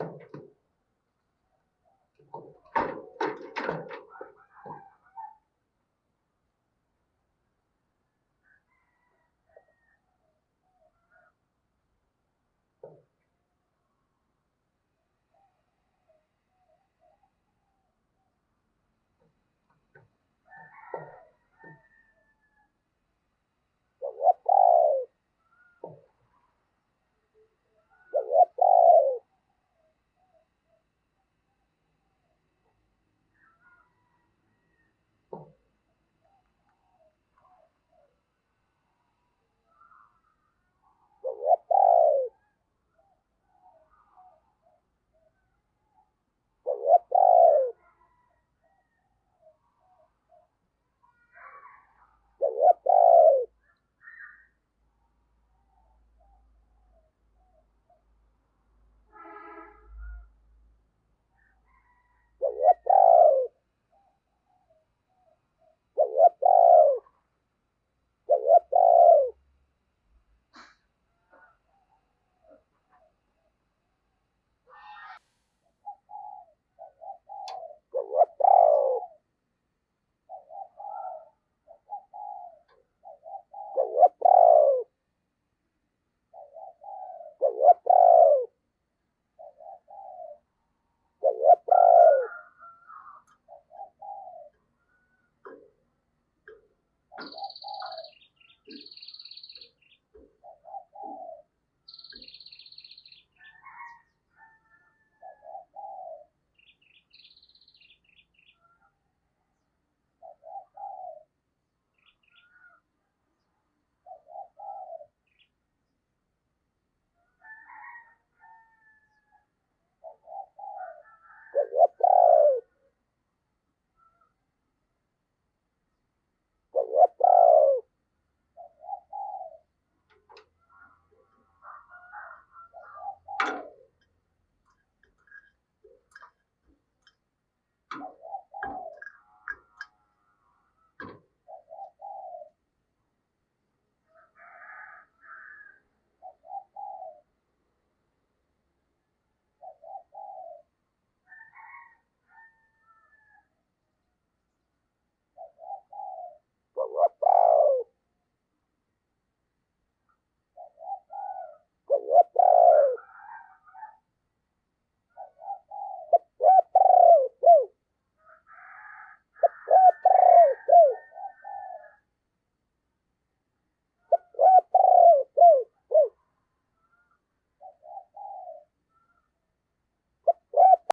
So